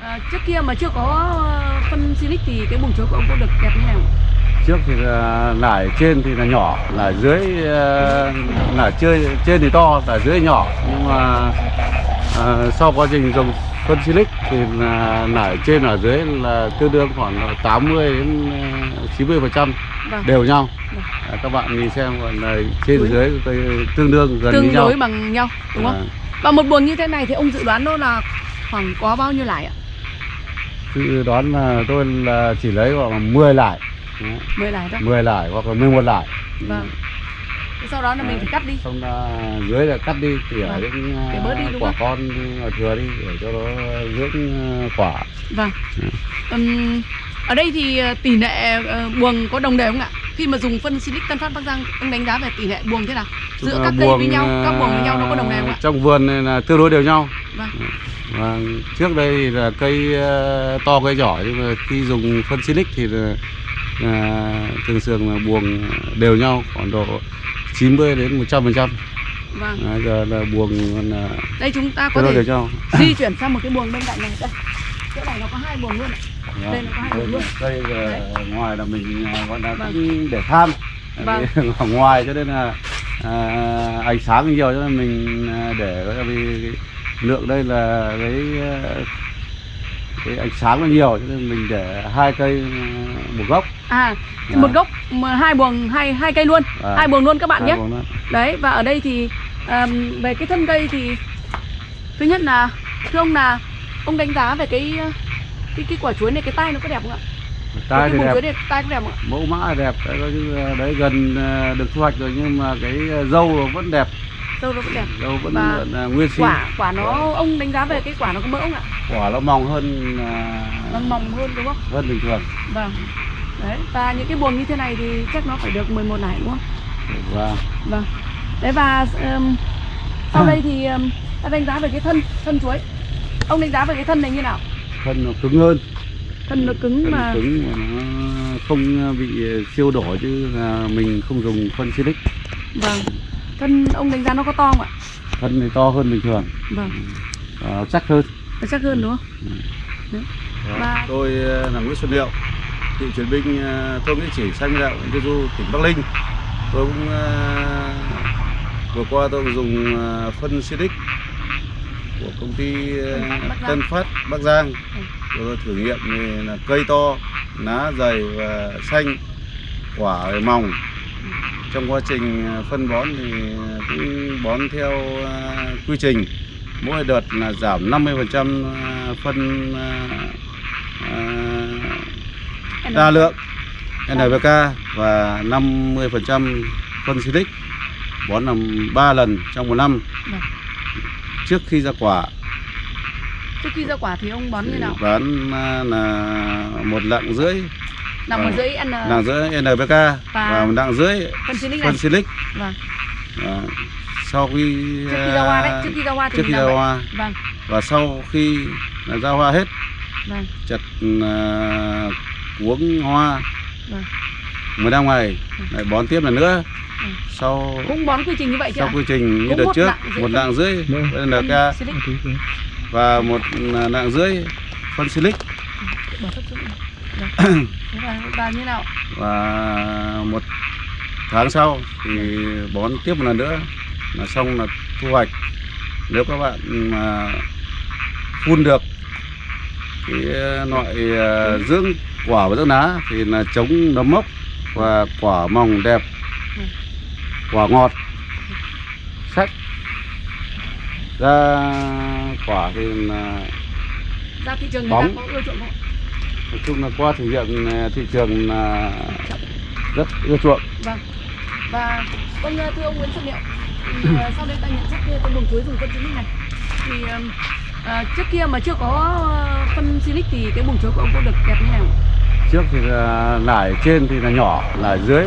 À, trước kia mà chưa có ờ, phân Silic thì cái buồng chuối của ông có được đẹp như nào? trước thì là nải trên thì là nhỏ nải dưới ờ, nải chơi trên thì to nải dưới nhỏ nhưng mà ờ, sau quá trình dùng phân silic thì là nải trên ở dưới là tương đương khoảng là 80 đến ờ, 90 phần trăm Vâng. đều nhau Vâng. À, các bạn nhìn xem còn là trên dưới tương đương gần Tương như nhau đối bằng nhau đúng không? À, Và một buồng như thế này thì ông dự đoán nó là khoảng có bao nhiêu lải ạ? Đoán là tôi là chỉ lấy khoảng 10 lại 10 lải thôi. 10 lại hoặc là 11 lại Vâng. Thế sau đó là mình phải cắt đi. xong là dưới là cắt đi tỉa Vâng. những Để bớt đi, đúng quả không? con ở thừa đi để cho nó dưỡng ờ, quả Vâng. Ừm, ở đây thì tỷ lệ ờ, buồng có đồng đều không ạ? Khi mà dùng phân Silic Tân Phát Bắc Giang, ông đánh giá về tỷ lệ buồng thế nào? Giữa các là cây với buồng, nhau, các buồng với nhau nó có đồng đều không ạ? trong vườn này là tương đối đều nhau Vâng. Và trước đây thì là cây ờ, to cây nhỏ nhưng mà khi dùng phân silic thì là, là thường thường là buồng đều nhau khoảng độ 90 đến 100 phần trăm Vâng. giờ là buồng là Đây chúng ta có thể di chuyển sang một cái buồng bên cạnh này đây chỗ này nó có hai buồng luôn ạ Đây nó có hai buồng luôn. đây là ngoài là mình gọi là Vâng. cũng để tham Vâng. Ở ngoài cho nên là à, ánh sáng nhiều cho nên mình để vì lượng đây là cái à, cái ánh sáng nó nhiều cho nên mình để hai cây à, một gốc à Vâng. một gốc mà hai buồng hai hai cây luôn. Vâng. hai buồng luôn các bạn nhé. đấy và ở đây thì ờm, về cái thân cây thì thứ nhất là thưa ông là ông đánh giá về cái ờ, cái cái quả chuối này cái tai nó có đẹp không ạ? Tai thì đẹp. này tai có đẹp ạ? Mẫu mã đẹp đấy, là đấy gần à, được thu hoạch rồi nhưng mà cái à, dâu vẫn đẹp dâu nó cũng đẹp. Dâu vẫn Và vẫn là nguyên sinh. quả quả nó ông đánh giá về cái quả nó có mỡ không ạ? Quả nó mỏng hơn à, nó mỏng hơn đúng không? hơn bình thường. Vâng. Đấy và những cái buồng như thế này thì chắc nó phải được 11 nải đúng không? Và Vâng. Đấy và ừm, sau đây thì um, ta đánh giá về cái thân thân chuối. Ông đánh giá về cái thân này như nào? thân nó cứng hơn. Thân nó cứng thân mà. cứng mà nó không bị siêu đổ chứ là mình không dùng phân silic vâng. Thân ông đánh giá nó có to không ạ? thân thì to hơn bình thường Vâng. nó chắc hơn Nó chắc hơn đúng không? Đấy. Và tôi ờ, là Nguyễn Xuân Liệu cựu chiến binh ờ, thôn Nghĩa Chỉ Xanh Đạo huyện Tiên Du tỉnh Bắc Ninh tôi cũng ờ, vừa qua tôi cũng dùng ờ, phân silic của công ty Giang. Tân Phát Bắc Giang Ừ. tôi thử nghiệm thì là cây to lá dày và xanh quả mỏng trong quá trình ờ, phân bón thì cũng bón theo ờ, quy trình. Mỗi đợt là giảm 50% ờ, phân đa lượng NPK và 50% phân silic bón làm 3 lần trong một năm. Vâng. trước khi ra quả. Trước khi ra quả thì ông bón như nào? bán à, là một lạng rưỡi Nằm ở vâng. dưới N lạng rưỡi NPK và một lạng rưỡi phân Silic phân silic Vâng. Và sau khi Trước khi ra hoa đấy, à, trước khi ra hoa thì trước mình khi làm ra vậy. hoa Vâng. và sau khi ra hoa hết Vâng. chặt uh, cuống hoa Vâng. 15 ngày Ừ. lại bón tiếp lần nữa Ừ. sau Cũng bón quy trình như vậy chứ sau quy trình như đợt một trước rưỡi một lạng rưỡi Phân NPK Silic. và một lạng rưỡi phân silic Và, như nào? và một tháng sau thì bón tiếp một lần nữa là xong là thu hoạch nếu các bạn mà phun được cái loại ờ, dưỡng quả và dưỡng lá thì là chống nấm mốc và quả mỏng đẹp quả ngọt sắc ra quả thì là Ra thị trường người Bóng. ta có ưa chuộng không? Nói chung là qua thử nghiệm ờ, thị trường là rất ưa chuộng Vâng. Và vâng thưa ông Nguyễn Xuân Liệu, thì ờ, sau đây ta nhận xét về con buồng chuối dùng phân Silic này. Thì ờ, trước kia mà chưa có phân Silic thì cái buồng chuối của ông có được đẹp như nào? trước thì là nải trên thì là nhỏ nải dưới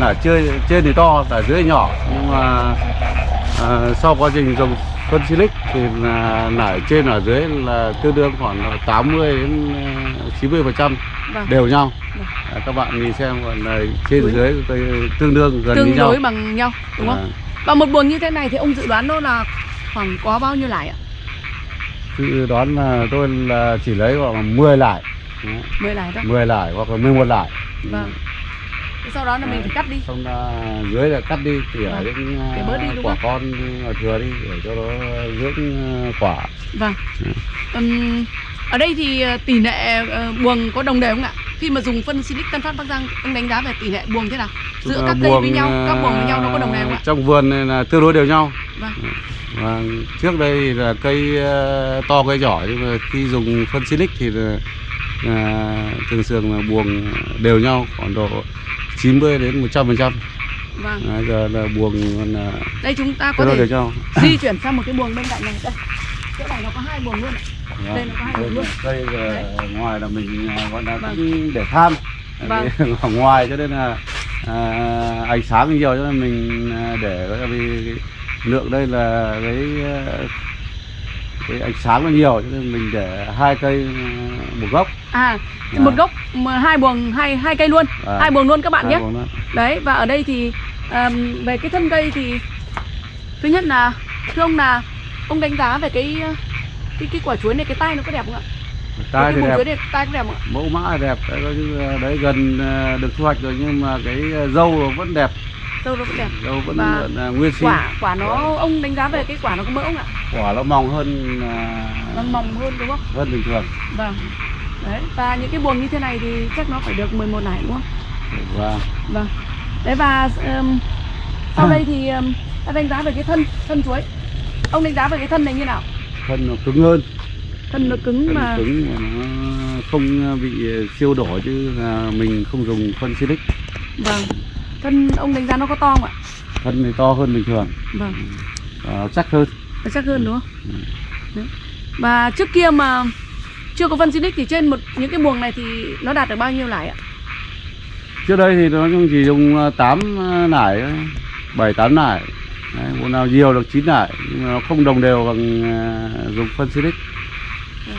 nải chơi trên thì to nải dưới nhỏ nhưng mà ờ, sau quá trình dùng phân silic thì là nải trên ở dưới là tương đương khoảng là 80 đến ờ, 90 phần trăm Vâng. đều nhau Vâng. À, các bạn nhìn xem còn là trên Chuối. dưới tôi tương đương gần như Tương nhau đối bằng nhau, đúng không? À, Và một buồng như thế này thì ông dự đoán nó là khoảng có bao nhiêu lải ạ? dự đoán là tôi là chỉ lấy khoảng 10 lại Đấy, 10 lại thôi 10 lại hoặc là 11 lại vâng sau đó là mình phải cắt đi. Xong là dưới là cắt đi tỉa Vâng. những Để bớt đi, quả con ở thừa đi để cho nó dưỡng ờ, quả. Vâng. Ừ. Ở đây thì ờ, tỷ lệ ờ, buồng có đồng đều không ạ? Khi mà dùng phân Silic Tân Phát Bắc Giang ông đánh giá về tỷ lệ buồng thế nào? Giữa các cây với buồng, nhau các buồng với nhau nó có ờ, đồng đều không ạ? trong vườn này là tương đối đều nhau. Vâng. Và trước đây là cây ờ, to cây nhỏ nhưng mà khi dùng phân silic thì là, là thường thường là buồng đều nhau khoảng độ 90 đến 100 phần trăm. Vâng. Giờ là buồng là đây chúng ta có thể nhau di chuyển sang một cái buồng bên cạnh này. Đây. Chỗ này nó có hai buồng luôn ạ. Đây nó có hai Đây buồng luôn. là cây là ngoài là mình à, gọi là Vâng. cũng để tham Vâng. ở ngoài cho nên là à, ánh sáng nhiều cho nên mình à, để vì lượng đây là cái à, cái ánh sáng nó nhiều cho nên mình để hai cây à, một gốc. À Vâng. một gốc mà hai buồng hai hai cây luôn Vâng. hai buồng luôn các bạn nhé. đấy và ở đây thì ờm, về cái thân cây thì thứ nhất là thưa ông là ông đánh giá về cái ờ, cái cái quả chuối này cái tay nó có đẹp không ạ? Tai cái thì đẹp. này tay có đẹp mẫu mã đẹp đấy, à, đấy gần à, được thu hoạch rồi nhưng mà cái à, dâu vẫn đẹp dâu nó cũng đẹp. Dâu vẫn Và là nguyên sinh. quả quả nó ông đánh giá về cái quả nó có mỡ không ạ? Quả nó mỏng hơn à, nó mỏng hơn đúng không? hơn bình thường. Vâng. Đấy và những cái buồng như thế này thì chắc nó phải được 11 nải đúng không? Và vâng. Đấy và ờm, sau đây thì um, ta đánh giá về cái thân thân chuối. Ông đánh giá về cái thân này như nào? Thân nó cứng hơn. Thân nó cứng thân mà. cứng mà nó không bị siêu đổ chứ mình không dùng phân silic. Vâng thân ông đánh giá nó có to không ạ? Thân thì to hơn bình thường. Vâng. Nó chắc hơn. Nó chắc hơn đúng không? Đấy. và trước kia mà chưa có phân Silic thì trên một những cái buồng này thì nó đạt được bao nhiêu lãi ạ? Trước đây thì nó chỉ dùng 8 nải thôi, bảy tám nải. Đấy, bộ nào nhiều được 9 nải. Nhưng mà nó không đồng đều bằng à, dùng phân silic Ừ.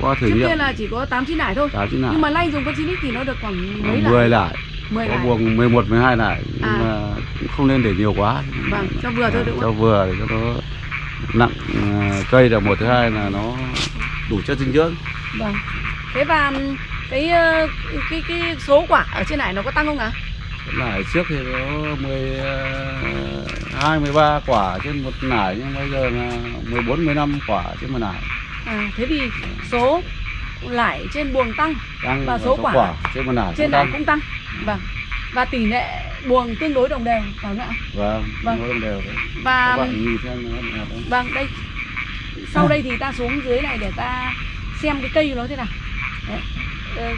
qua thử trước nghiệm. kia là chỉ có 8 9 nải thôi. Tám chín nải nhưng mà nay dùng phân Silic thì nó được khoảng mấy 10 lãi nải 10 có lãi buồng 11 12 nải nhưng À. mà cũng không nên để nhiều quá. Vâng cho vừa thôi đúng cho vừa để cho nó nặng à, cây là một thứ hai là nó đủ chất dinh dưỡng. Vâng. Thế và cái ờ, cái cái số quả ở trên này nó có tăng không ạ? Nải trước thì nó 10 hai 13 quả trên một nải nhưng bây giờ là 14 15 quả trên một nải à, thế thì số lãi trên buồng tăng tăng Và số quả trên một nải trên cũng tăng. cũng tăng. Vâng. Và tỷ lệ buồng tương đối đồng đều phải không ạ? Vâng Vâng. vâng. đều đấy. và các bạn nhìn xem nó vâng đây. Sau đây thì ta xuống dưới này để ta xem cái cây của nó thế nào. Đấy. Ờ,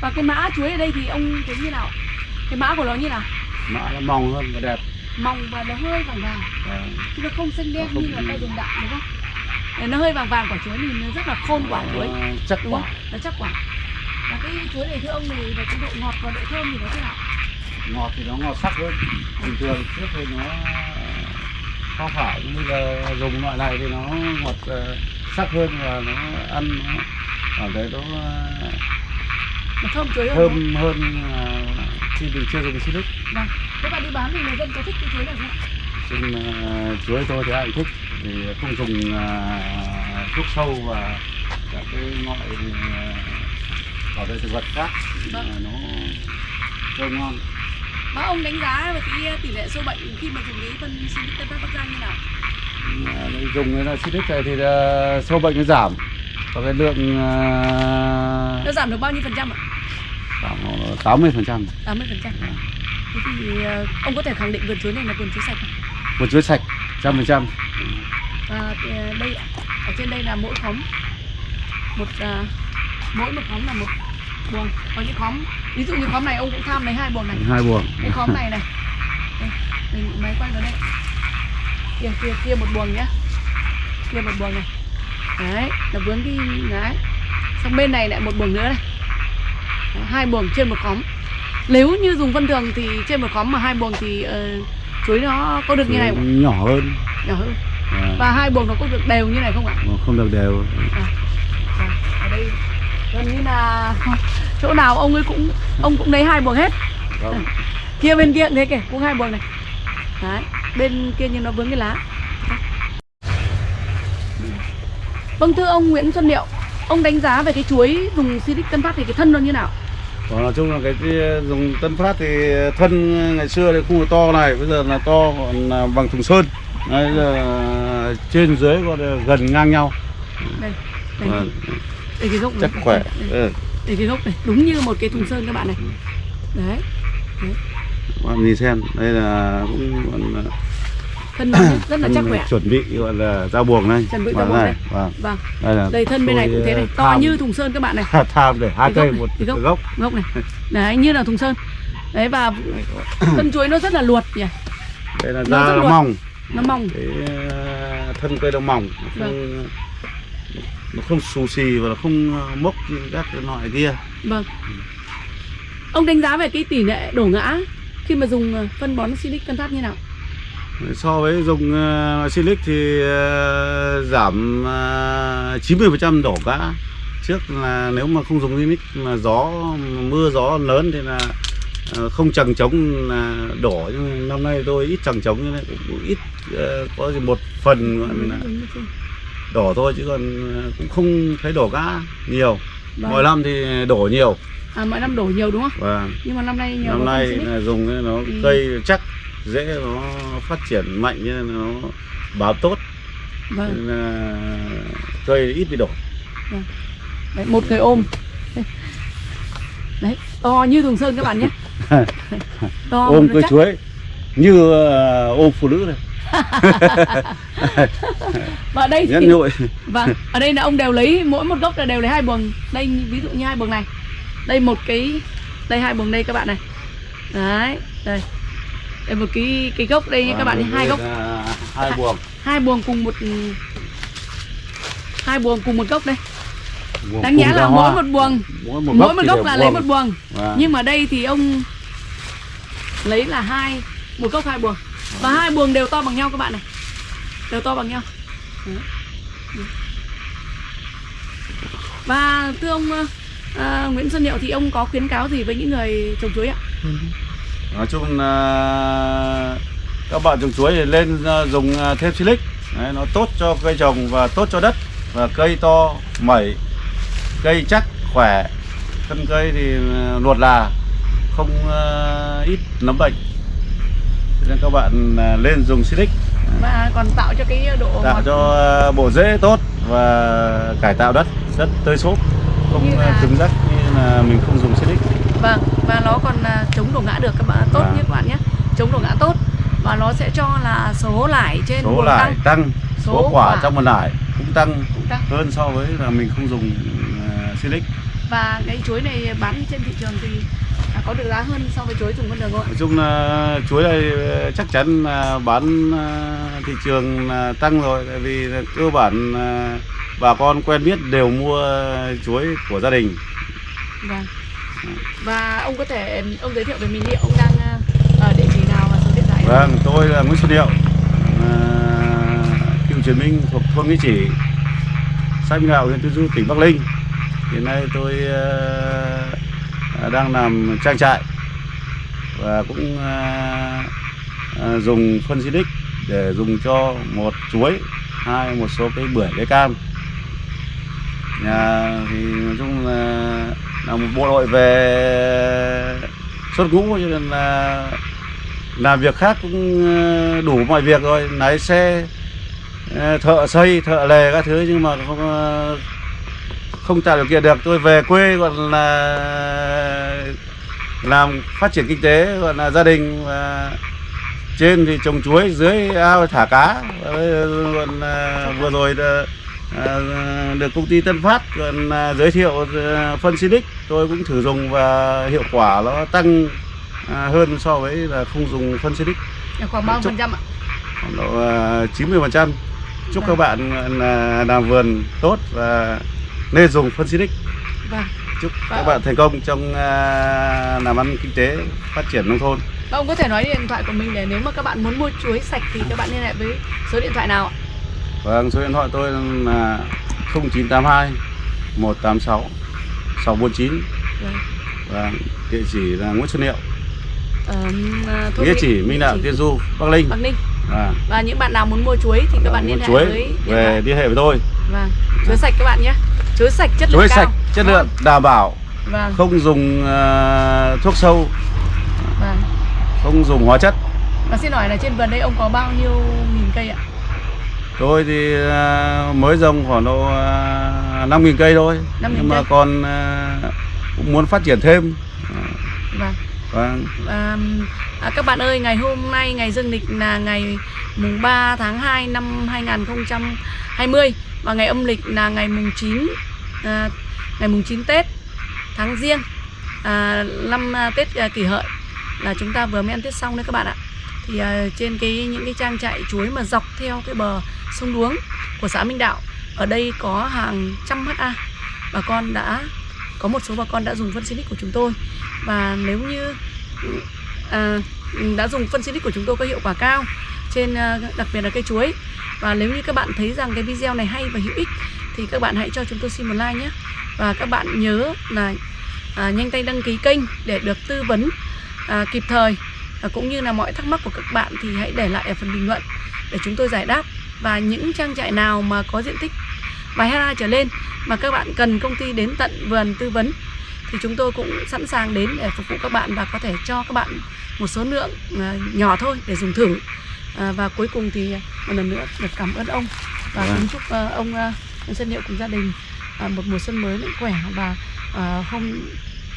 và cái mã chuối ở đây thì ông thấy như nào? Cái mã của nó như nào? Mã nó mỏng hơn và đẹp. Mỏng và nó hơi vàng vàng. Vâng. chứ nó không xanh đen Nó không- như là ta dùng đạm đúng không? Để nó hơi vàng vàng quả chuối thì nó rất là khôn quả chuối Nó chắc đúng quả. không? Nó chắc quả. Và cái chuối này thưa ông thì về cái độ ngọt và độ thơm thì nó thế nào? Ngọt thì nó ngọt sắc hơn. Bình thường trước thì nó không phải nhưng bây giờ dùng loại này thì nó ngọt ờ, sắc hơn và nó ăn nó cảm thấy nó ờ, thơm chuối hơn thơm hơn ờ, khi mình chưa dùng silic vâng thế bạn đi bán thì người dân có thích cái chuối này không ạ? trên ờ, chuối tôi thì ai cũng thích thì không dùng ờ, thuốc sâu và các cái loại bảo vệ thực vật khác Vâng. nó thơm ngon Bác ông đánh giá về cái tỷ lệ sâu bệnh khi mà dùng cái phân Silic Tân Phát Bắc Giang như nào? À, dùng cái là silic này thì sâu bệnh nó giảm và cái lượng à, Nó giảm được bao nhiêu phần trăm ạ? khoảng 80 phần trăm 80 phần trăm. Thế thì ờ, ông có thể khẳng định vườn chuối này là vườn chuối sạch không? một chuối sạch trăm phần trăm Và ờ, đây ở trên đây là mỗi khóm một ờ, mỗi một khóm là một buồng. Có những khóm ví dụ như khóm này ông cũng tham lấy hai buồng này. hai buồng Cái khóm này này. Đây, mình máy quay vào đây. Kia kia kia một buồng nhá. Kia một buồng này. Đấy, là vướng cái đấy. Xong bên này lại một buồng nữa này. Đấy, hai buồng trên một khóm. Nếu như dùng phân thường thì trên một khóm mà hai buồng thì ờ, chuối nó có được như này không? nhỏ hơn Nhỏ hơn. à, Và hai buồng nó có được đều như này không ạ? mà không được đều À, ở đây gần như là chỗ nào ông ấy cũng ông cũng lấy hai buồng hết Vâng. kia bên kia thế kìa cũng hai buồng này đấy bên kia nhưng nó vướng cái lá vâng thưa ông Nguyễn Xuân Liệu ông đánh giá về cái chuối dùng Silic Tân Phát thì cái thân nó như nào Còn nói chung là cái, cái dùng Tân Phát thì thân ngày xưa thì không to này, bây giờ là to còn là bằng thùng sơn. Đấy, là trên dưới còn gần ngang nhau. đây đây, Vâng, đây cái gốc chắc này. khỏe. đây, Ừ. đây cái gốc này đúng như một cái thùng sơn các bạn này đấy Các bạn nhìn xem, đây là cũng còn thân nó rất là chắc khỏe chuẩn bị gọi là dao buồng đây. Chuẩn bị Vâng, dao buồng này, Vâng. vâng. Đây là đây thân bên này cũng thế này. to tham- như thùng sơn các bạn này. Tham để hai cây này, một gốc. gốc. gốc này. Đấy như là thùng sơn. Đấy và thân chuối nó rất là luột nhỉ? Đây là Nó da luột. mỏng, nó mỏng. Cái ờ, thân cây nó mỏng, nó không nó không xù xì và nó không ờ, mốc như các cái loại kia. vâng. Ông đánh giá về cái tỷ lệ đổ ngã khi mà dùng ờ, phân bón silic tân phát như nào So với dùng uh, silic thì ờ, giảm uh, 90% đổ cả. Trước là nếu mà không dùng silic mà gió mưa gió lớn thì là ờ, không chẳng chống là đổ nhưng năm nay tôi ít chẳng chống như này cũng ít ờ, có gì một phần là đổ thôi chứ còn ờ, cũng không thấy đổ cá nhiều. Vâng. Mỗi năm thì đổ nhiều à, mỗi năm đổ nhiều đúng không và nhưng mà năm nay nhiều năm nay dùng nó Ừ. cây chắc dễ nó phát triển mạnh nó bám tốt. Vâng. Nên là cây ít bị đổ đấy, một người ôm. Đấy to như thùng sơn các bạn nhé. To ôm cây chuối như ờ, ôm phụ nữ này. Và đây thì vâng ở đây là ông đều lấy mỗi một gốc là đều lấy hai buồng. Đây ví dụ như hai buồng này. Đây một cái đây hai buồng đây các bạn này. Đấy đây đây một cái cái gốc đây các bạn nhé, hai gốc hai buồng hai buồng cùng một hai buồng cùng một gốc đây Buồng đáng nhẽ là hoa. mỗi một buồng mỗi một mỗi một thì gốc là lấy buồng. một buồng Vâng. nhưng mà đây thì ông lấy là hai một gốc hai buồng và hai buồng đều to bằng nhau các bạn này đều to bằng nhau. Ừ. và thưa ông ờ, Nguyễn Xuân Hiệu thì ông có khuyến cáo gì với những người trồng chuối ạ nói chung là các bạn trồng chuối thì lên ờ, dùng ờ, thêm silic. Đấy, nó tốt cho cây trồng và tốt cho đất. Và cây to mẩy cây chắc khỏe. Thân cây thì ờ, luột là không ít nấm bệnh. Nên các bạn lên dùng silic. Và còn tạo cho cái độ tạo ngọt. cho bộ rễ tốt và cải tạo đất đất tơi xốp không là- cứng rắc như là mình không dùng silic. Vâng và nó còn à, chống đổ ngã được các bạn tốt Vâng. như các bạn nhé. Chống đổ ngã tốt. Và nó sẽ cho là số lải trên số lại tăng. tăng. Số, Số quả, quả. trong một nải cũng tăng cũng tăng. hơn so với là mình không dùng uh, silic. Và cái chuối này bán trên thị trường thì à, có được giá hơn so với chuối dùng con đường không? Ạ nói chung là chuối này ờ, chắc chắn là bán thị trường tăng rồi. Tại vì cơ bản bà con quen biết đều mua chuối của gia đình. Vâng và ông có thể ông giới thiệu về mình đi ông đang ờ, ở địa chỉ nào và số điện thoại vâng tôi là Nguyễn Xuân Điệu ờ, cựu chiến binh thuộc thôn Nghĩa Chỉ xã Minh huyện Tiên Du tỉnh Bắc Ninh. Hiện nay tôi à, đang làm trang trại và cũng à, dùng phân xịt để dùng cho một chuối hai một số cây bưởi cây cam. Nhà thì nói chung là là một bộ đội về xuất ngũ, cho nên là làm việc khác cũng ờ, đủ mọi việc rồi. Lái xe ờ, thợ xây, thợ lề các thứ, nhưng mà không ờ, không tạo điều kiện được. Tôi về quê còn là làm phát triển kinh tế, gọi là gia đình, và trên thì trồng chuối, dưới ao thả cá. Và còn vừa rồi được công ty Tân Phát còn à, giới thiệu à, phân Silic. Tôi cũng thử dùng và hiệu quả nó tăng hơn so với là không dùng phân Silic. Khoảng bao phần trăm ạ? Khoảng độ à, 90% chúc các bạn làm vườn tốt và nên dùng phân Silic. Vâng. Chúc các Vâng. bạn thành công trong làm ăn kinh tế phát triển nông thôn. Và ông có thể nói điện thoại của mình để nếu mà các bạn muốn mua chuối sạch thì các bạn liên hệ với số điện thoại nào ạ Vâng, số điện thoại tôi là 0982 186 649 Vâng. địa chỉ là Nguyễn Xuân Hiệu Ờ, à, thôn địa Mỹ- chỉ Minh Đạo Tiên Du Bắc Linh Bắc Ninh à, và những bạn nào muốn mua chuối thì các bạn liên hệ chuối với về liên hệ với tôi Vâng. Chuối sạch các bạn nhé. Chuối sạch chất lượng chuối cao. sạch chất lượng đảm bảo Vâng. không dùng à, thuốc sâu Vâng. không dùng hóa chất Và xin hỏi là trên vườn đây ông có bao nhiêu nghìn cây ạ? Tôi thì à, mới trồng khoảng độ à, năm nghìn cây thôi 5.000 nhưng mà cây. còn à, cũng muốn phát triển thêm Vâng. và À, à, các bạn ơi, ngày hôm nay ngày dương lịch là ngày mùng 3 tháng 2 năm 2020 và ngày âm lịch là ngày mùng 9 à, ngày mùng 9 Tết tháng Giêng à, năm à, Tết à, kỷ hợi là chúng ta vừa mới ăn Tết xong đấy các bạn ạ. Thì uh, trên cái những cái trang trại chuối mà dọc theo cái bờ sông Đuống của xã Minh Đạo ở đây có hàng trăm ha bà con đã có một số bà con đã dùng phân Silic của chúng tôi. Và nếu như à, đã dùng phân Silic của chúng tôi có hiệu quả cao trên à, đặc biệt là cây chuối. Và nếu như các bạn thấy rằng cái video này hay và hữu ích thì các bạn hãy cho chúng tôi xin một like nhé. Và các bạn nhớ là à, nhanh tay đăng ký kênh để được tư vấn à, kịp thời à, cũng như là mọi thắc mắc của các bạn thì hãy để lại ở phần bình luận để chúng tôi giải đáp và những trang trại nào mà có diện tích vài hectare trở lên mà các bạn cần công ty đến tận vườn tư vấn thì chúng tôi cũng sẵn sàng đến để phục vụ các bạn và có thể cho các bạn một số lượng à, nhỏ thôi để dùng thử à, và cuối cùng thì một lần nữa được cảm ơn ông và Vâng. kính chúc à, ông Xuân Hiệu cùng gia đình một mùa xuân mới mạnh khỏe và hôm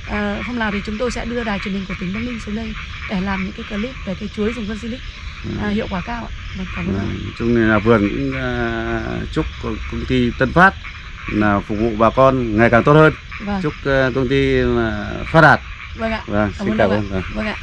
à, hôm nào thì chúng tôi sẽ đưa đài truyền hình của tỉnh Bắc Ninh xuống đây để làm những cái clip về cái chuối dùng phân silic à, hiệu quả cao ạ. Vâng, cảm ơn. Vâng, chung là vườn cũng à, chúc công ty Tân Phát là phục vụ bà con ngày càng tốt hơn Vâng, chúc à, công ty là phát đạt vâng ạ. vâng Cảm xin cảm ơn. Vâng. Vâng ạ.